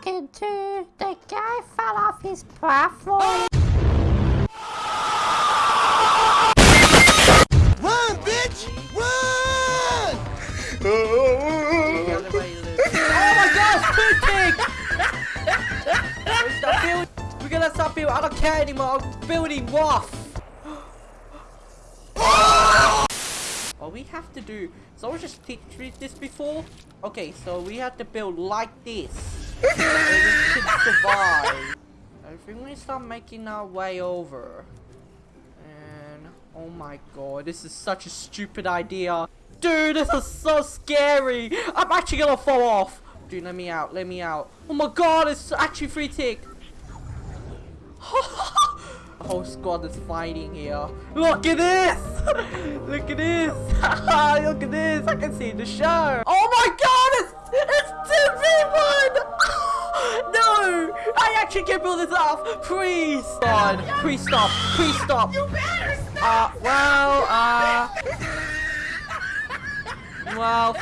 talking to? The guy fell off his platform. Run, bitch! Run! The other way, Luke. Oh my gosh, Booty! Stop building. We're gonna stop building. I don't care anymore. I'm building Waff. All we have to do. So I just teach me this before. Okay, so we have to build like this. Can survive. I think we start making our way over. And oh my god, this is such a stupid idea. Dude, this is so scary. I'm actually gonna fall off. Dude, let me out. Let me out. Oh my god, it's actually free tick. The whole squad is fighting here. Look at this! Look at this! Look at this! I can see the show! Oh my god! It's, it's 2v1! no! I actually can build this off! Please! God, please stop! Please stop! You better stop! Uh, well, uh... Well...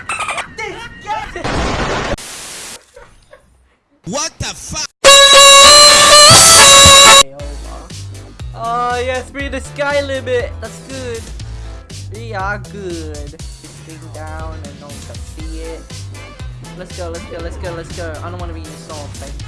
What the fuck? over. Oh yes, we're in the sky limit. That's good. We are good. This thing down and no one can see it. Let's go, let's go, let's go, let's go. I don't want to be in the storm, thank